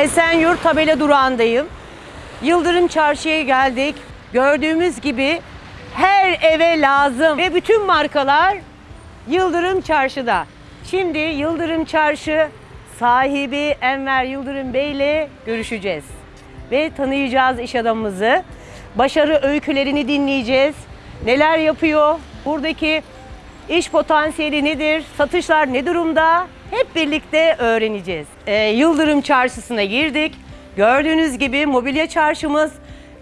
Esenyurt tabela durağındayım. Yıldırım Çarşı'ya geldik. Gördüğümüz gibi her eve lazım ve bütün markalar Yıldırım Çarşı'da. Şimdi Yıldırım Çarşı sahibi Enver Yıldırım Bey ile görüşeceğiz. Ve tanıyacağız iş adamımızı. Başarı öykülerini dinleyeceğiz. Neler yapıyor? Buradaki iş potansiyeli nedir? Satışlar ne durumda? Hep birlikte öğreneceğiz. Ee, Yıldırım Çarşısı'na girdik. Gördüğünüz gibi mobilya çarşımız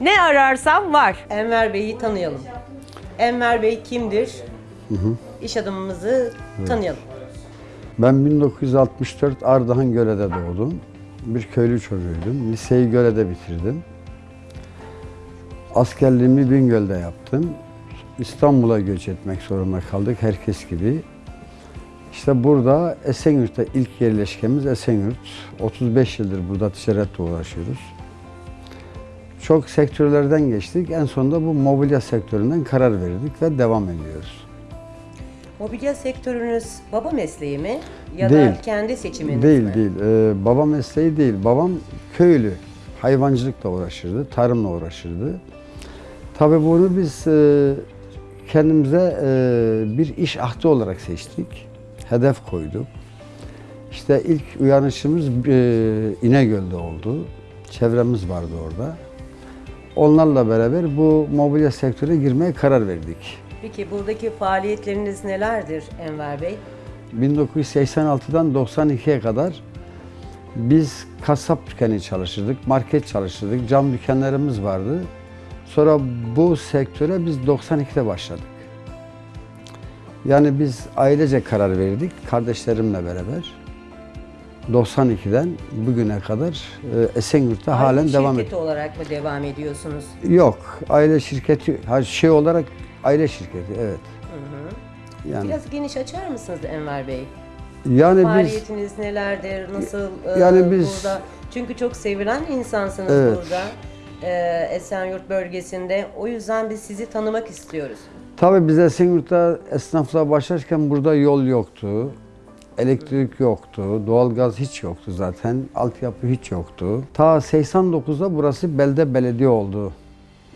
ne ararsam var. Enver Bey'i tanıyalım. Enver Bey kimdir? İş adamımızı tanıyalım. Ben 1964 Ardahan Göle'de doğdum. Bir köylü çocuğuydum. Liseyi Göle'de bitirdim. Askerliğimi Bingöl'de yaptım. İstanbul'a göç etmek zorunda kaldık herkes gibi. İşte burada Esenyurt'ta ilk yerleşkemiz Esenyurt. 35 yıldır burada ticaretle uğraşıyoruz. Çok sektörlerden geçtik. En sonunda bu mobilya sektöründen karar verdik ve devam ediyoruz. Mobilya sektörünüz baba mesleği mi? Ya Değil. da kendi seçiminiz Değil mi? değil. Ee, baba mesleği değil. Babam köylü. Hayvancılıkla uğraşırdı, tarımla uğraşırdı. Tabii bunu biz e, kendimize e, bir iş ahdi olarak seçtik. Hedef koyduk. İşte ilk uyanışımız e, İnegöl'de oldu. Çevremiz vardı orada. Onlarla beraber bu mobilya sektörüne girmeye karar verdik. Peki buradaki faaliyetleriniz nelerdir Enver Bey? 1986'dan 92'ye kadar biz kasap dükkanı çalışırdık, market çalışırdık, cam dükkanlarımız vardı. Sonra bu sektöre biz 92'de başladık. Yani biz ailece karar verdik, kardeşlerimle beraber. 92'den bugüne kadar e, Esenyurt'ta halen Aile devam şirketi ediyor. olarak mı devam ediyorsunuz? Yok, aile şirketi, şey olarak aile şirketi, evet. Yani, Biraz geniş açar mısınız Enver Bey? yani biz Faaliyetiniz nelerdir? Nasıl e, Yani biz- burada? Çünkü çok sevilen insansınız Evet. burada. E, Esenyurt bölgesinde. O yüzden biz sizi tanımak istiyoruz. Tabii biz Esenyurt'ta esnaflığa başlarken burada yol yoktu. Elektrik yoktu, doğalgaz hiç yoktu zaten, altyapı hiç yoktu. Ta 89'da burası belde belediye oldu.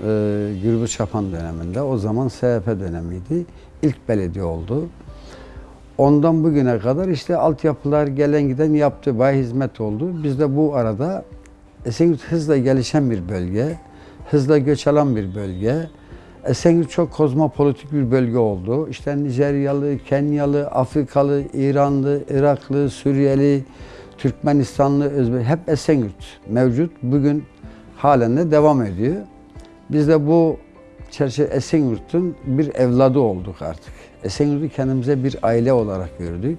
Ee, Gürbüz Çapan döneminde. O zaman SHP dönemiydi. İlk belediye oldu. Ondan bugüne kadar işte altyapılar gelen giden yaptı, bayağı hizmet oldu. Biz de bu arada Esenyurt hızla gelişen bir bölge, hızla göç alan bir bölge. Esenyurt çok kozmopolitik bir bölge oldu. İşte Nijeryalı, Kenyalı, Afrikalı, İranlı, Iraklı, Suriyeli, Türkmenistanlı, Özbek hep Esenyurt mevcut. Bugün halen de devam ediyor. Biz de bu çerçeve Esenyurt'un bir evladı olduk artık. Esenyurt'u kendimize bir aile olarak gördük.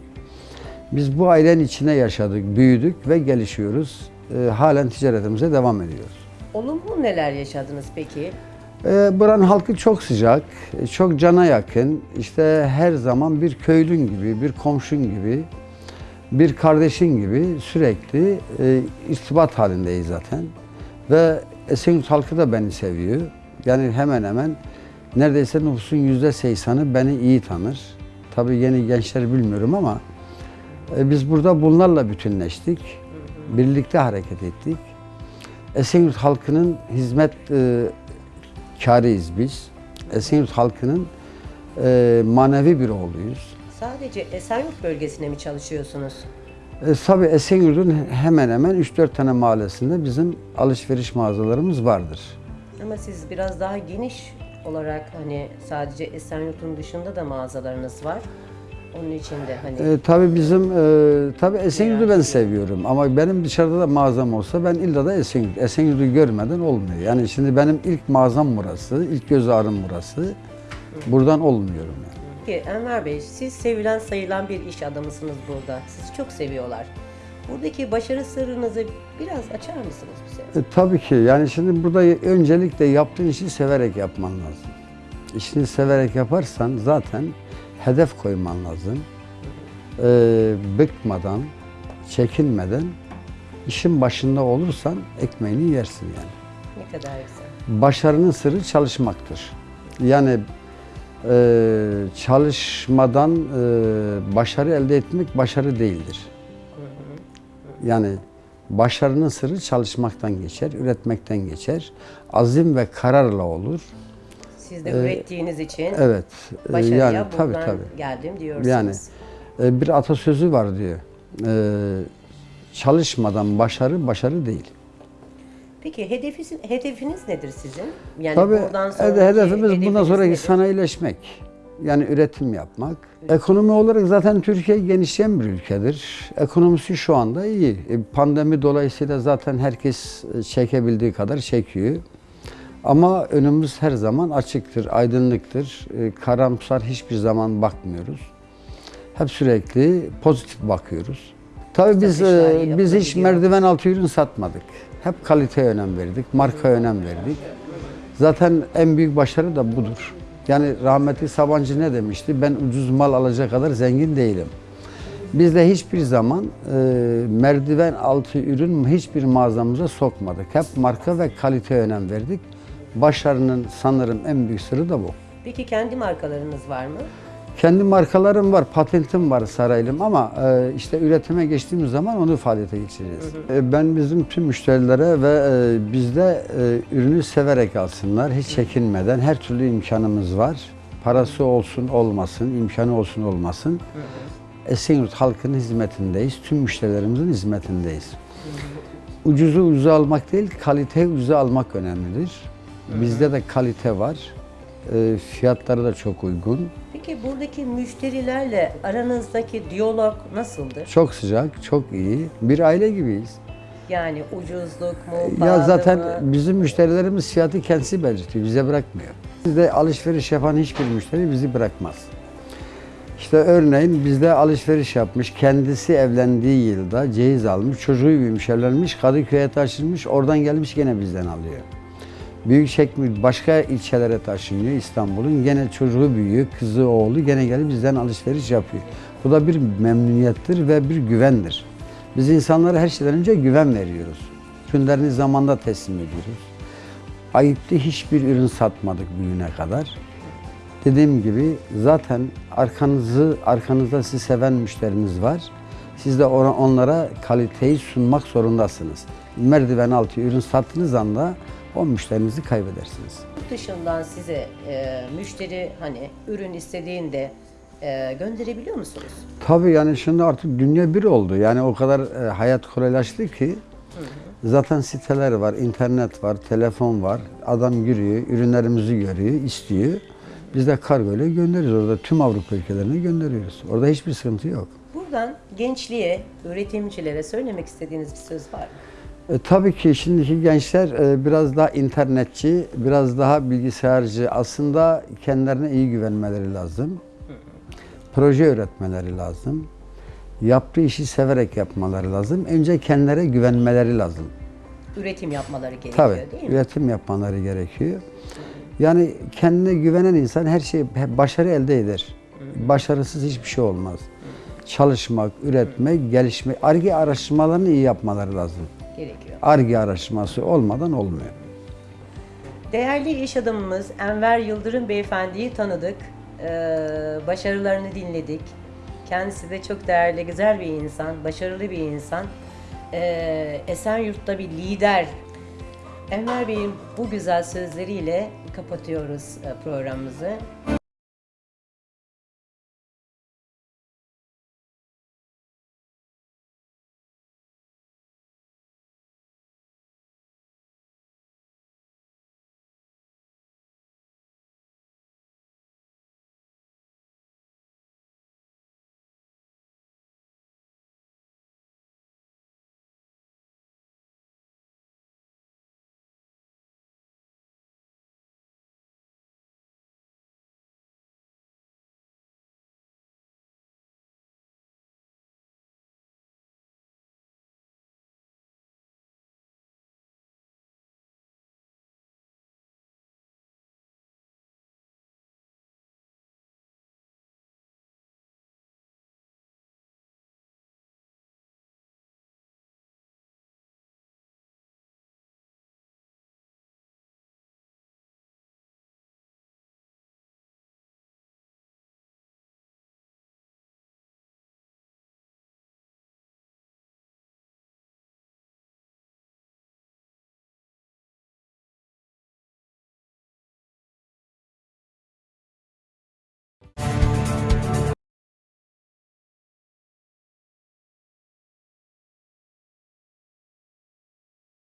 Biz bu ailenin içine yaşadık, büyüdük ve gelişiyoruz. Ee, halen ticaretimize devam ediyoruz. Olumlu neler yaşadınız peki? Ee, buranın halkı çok sıcak, çok cana yakın. İşte her zaman bir köylün gibi, bir komşun gibi, bir kardeşin gibi sürekli e, irtibat halindeyiz zaten. Ve Esenyurt halkı da beni seviyor. Yani hemen hemen neredeyse nüfusun yüzde seksanı beni iyi tanır. Tabii yeni gençler bilmiyorum ama e, biz burada bunlarla bütünleştik. Birlikte hareket ettik. Esenyurt halkının hizmet e, kârıyız biz. Esenyurt halkının e, manevi bir oğluyuz. Sadece Esenyurt bölgesine mi çalışıyorsunuz? E, tabii Esenyurt'un hemen hemen 3-4 tane mahallesinde bizim alışveriş mağazalarımız vardır. Ama siz biraz daha geniş olarak hani sadece Esenyurt'un dışında da mağazalarınız var. Onun için de hani E, tabii bizim, e, tabii Esenyurt'u ben seviyorum ama benim dışarıda da mağazam olsa ben illa da Esenyurt. Esenyurt'u görmeden olmuyor. Yani şimdi benim ilk mağazam burası, ilk göz ağrım burası. Buradan olmuyorum yani. Peki Enver Bey, siz sevilen sayılan bir iş adamısınız burada. Sizi çok seviyorlar. Buradaki başarı sırrınızı biraz açar mısınız bize? E, tabii ki. Yani şimdi burada öncelikle yaptığın işi severek yapman lazım. İşini severek yaparsan zaten hedef koyman lazım. E, bıkmadan, çekinmeden işin başında olursan ekmeğini yersin yani. Ne kadar güzel. Başarının sırrı çalışmaktır. Yani e, çalışmadan e, başarı elde etmek başarı değildir. Yani Başarının sırrı çalışmaktan geçer, üretmekten geçer. Azim ve kararla olur. Siz de ürettiğiniz için Evet. e, başarıya yani tabii tabii. geldim diyorsunuz. Yani e, bir atasözü var diyor. E, çalışmadan başarı başarı değil. Peki hedefiniz, hedefiniz nedir sizin? Yani Tabii buradan hede- sonraki hedefimiz bundan sonraki nedir? sanayileşmek. Yani üretim yapmak. Ekonomi olarak zaten Türkiye genişleyen bir ülkedir. Ekonomisi şu anda iyi. E, Pandemi dolayısıyla zaten herkes e, çekebildiği kadar çekiyor. Ama önümüz her zaman açıktır, aydınlıktır. E, Karamsar hiçbir zaman bakmıyoruz. Hep sürekli pozitif bakıyoruz. Tabii biz e, biz hiç merdiven altı ürün satmadık. Hep kaliteye önem verdik, markaya önem verdik. Zaten en büyük başarı da budur. Yani rahmetli Sabancı ne demişti? Ben ucuz mal alacak kadar zengin değilim. Biz de hiçbir zaman e, merdiven altı ürün hiçbir mağazamıza sokmadık. Hep marka ve kaliteye önem verdik. Başarının sanırım en büyük sırrı da bu. Peki kendi markalarınız var mı? Kendi markalarım var, patentim var Saraylım ama e, işte üretime geçtiğimiz zaman onu faaliyete geçireceğiz. E, ben bizim tüm müşterilere ve e, bizde e, ürünü severek alsınlar, hiç çekinmeden her türlü imkanımız var. Parası olsun olmasın, imkanı olsun olmasın. Esenyurt halkının hizmetindeyiz, tüm müşterilerimizin hizmetindeyiz. Ucuzu ucuza almak değil, kaliteyi ucuza almak önemlidir. Bizde de kalite var. E, fiyatları da çok uygun. Peki buradaki müşterilerle aranızdaki diyalog nasıldır? Çok sıcak, çok iyi. Bir aile gibiyiz. Yani ucuzluk mu, Ya zaten mı? bizim müşterilerimiz fiyatı kendisi belirtiyor, bize bırakmıyor. Bizde alışveriş yapan hiçbir müşteri bizi bırakmaz. İşte örneğin bizde alışveriş yapmış, kendisi evlendiği yılda ceyiz almış, çocuğu büyümüş, evlenmiş, Kadıköy'e taşınmış, oradan gelmiş gene bizden alıyor. Büyük çekmiyor, başka ilçelere taşınıyor İstanbul'un. Gene çocuğu büyüyor, kızı, oğlu gene gelip bizden alışveriş yapıyor. Bu da bir memnuniyettir ve bir güvendir. Biz insanlara her şeyden önce güven veriyoruz. Ürünlerini zamanda teslim ediyoruz. Ayıptı hiçbir ürün satmadık bugüne kadar. Dediğim gibi zaten arkanızı arkanızda sizi seven müşteriniz var. Siz de onlara kaliteyi sunmak zorundasınız. Merdiven altı ürün sattığınız anda o müşterinizi kaybedersiniz. Yurt dışından size e, müşteri hani ürün istediğinde e, gönderebiliyor musunuz? Tabii yani şimdi artık dünya bir oldu. Yani o kadar e, hayat kolaylaştı ki zaten siteler var, internet var, telefon var. Adam giriyor, ürünlerimizi görüyor, istiyor. Biz de kargo ile gönderiyoruz. Orada tüm Avrupa ülkelerine gönderiyoruz. Orada hiçbir sıkıntı yok. Buradan gençliğe, üretimcilere söylemek istediğiniz bir söz var mı? E, tabii ki şimdiki gençler e, biraz daha internetçi, biraz daha bilgisayarcı. Aslında kendilerine iyi güvenmeleri lazım. Proje üretmeleri lazım. Yaptığı işi severek yapmaları lazım. Önce kendilerine güvenmeleri lazım. Üretim yapmaları gerekiyor Tabii, değil mi? üretim yapmaları gerekiyor. Yani kendine güvenen insan her şeyi, başarı elde eder. Başarısız hiçbir şey olmaz. Çalışmak, üretmek, gelişmek, ARGE araştırmalarını iyi yapmaları lazım. Gerekiyor. ARGE araştırması olmadan olmuyor. Değerli iş adamımız Enver Yıldırım Beyefendi'yi tanıdık. Ee, başarılarını dinledik. Kendisi de çok değerli, güzel bir insan, başarılı bir insan. Ee, Esenyurt'ta bir lider. Enver Bey'in bu güzel sözleriyle kapatıyoruz e, programımızı.